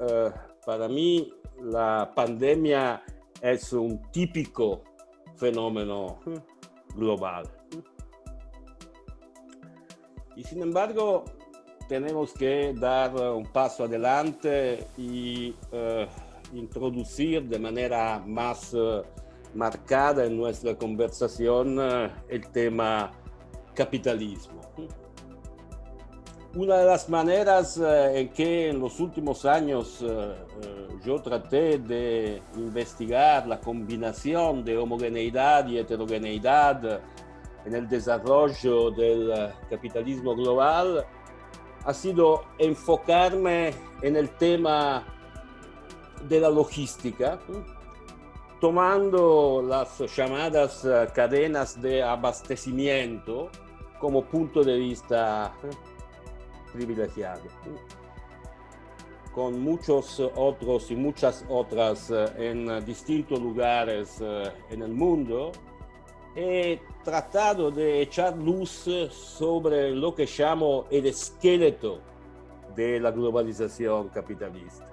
eh, para mí la pandemia es un típico fenómeno global. Y sin embargo, tenemos que dar un paso adelante y eh, introducir de manera más eh, marcada en nuestra conversación el tema capitalismo. Una de las maneras en que en los últimos años yo traté de investigar la combinación de homogeneidad y heterogeneidad en el desarrollo del capitalismo global ha sido enfocarme en el tema de la logística, tomando las llamadas eh, cadenas de abastecimiento como punto de vista eh, Con muchos otros y muchas otras eh, en distintos lugares en el mundo, he tratado de echar luz sobre lo que llamo el esqueleto de la globalización capitalista.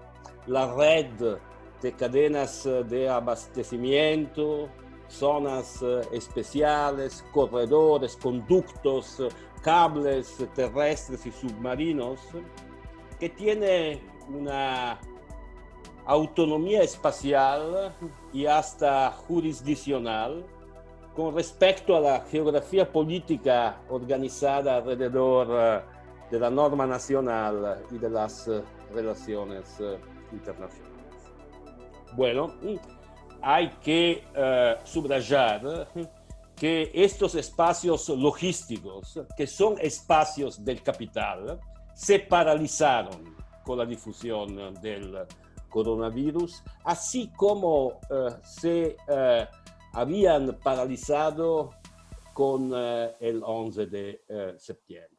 La red de cadenas de abastecimiento, zonas especiales, corredores, conductos, cables terrestres y submarinos, que tiene una autonomía espacial y hasta jurisdiccional con respecto a la geografía política organizada alrededor eh, de la norma nacional y de las eh, relaciones eh, internacionales. Bueno, mm, hay que subrayar que estos espacios logísticos, que son espacios del capital, se paralizaron con la difusión del coronavirus, así como se habían paralizado con eh, el 11 de eh, septiembre.